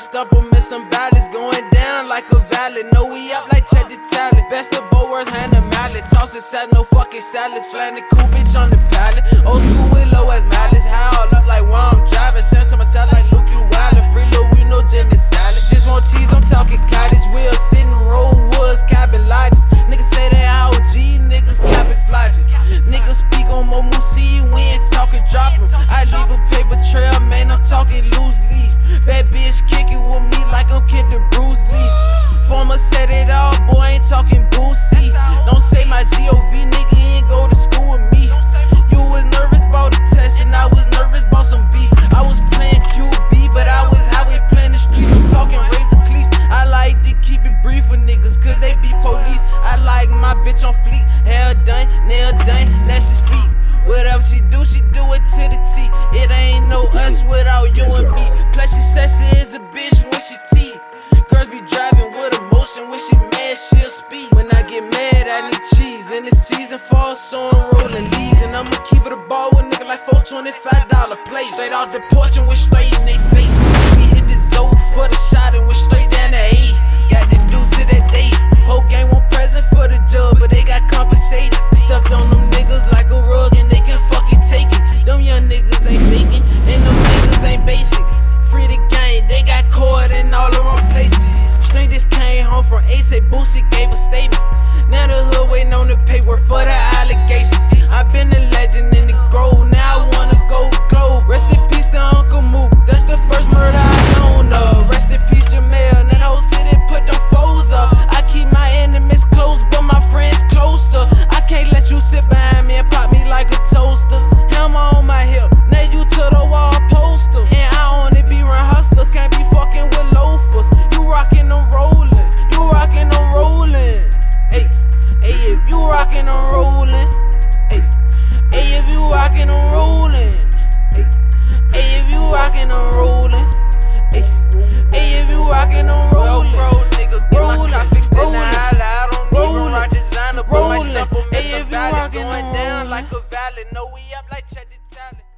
stump 'em in some ballads, going down like a valley. No, we up like check the. Best of both worlds, hand the mallet. Toss it sad, no fucking salads. Flying the cool bitch on the pallet. Old school with bitch on fleek. Hair done, nail done, lashes feet. Whatever she do, she do it to the T. It ain't no us without you and me. Plus, she sexy as a bitch when she teeth. Girls be driving with emotion. When she mad, she'll speak. When I get mad, I need cheese. And the season fall, so I'm rolling leaves. And I'ma keep it a ball with nigga like $425 plate. Straight out the porch and went straight in they face. We hit the zone for the shot and went straight down the eight. From Ace, Boosie gave a statement. Now the hood waiting on the paperwork for the sociales.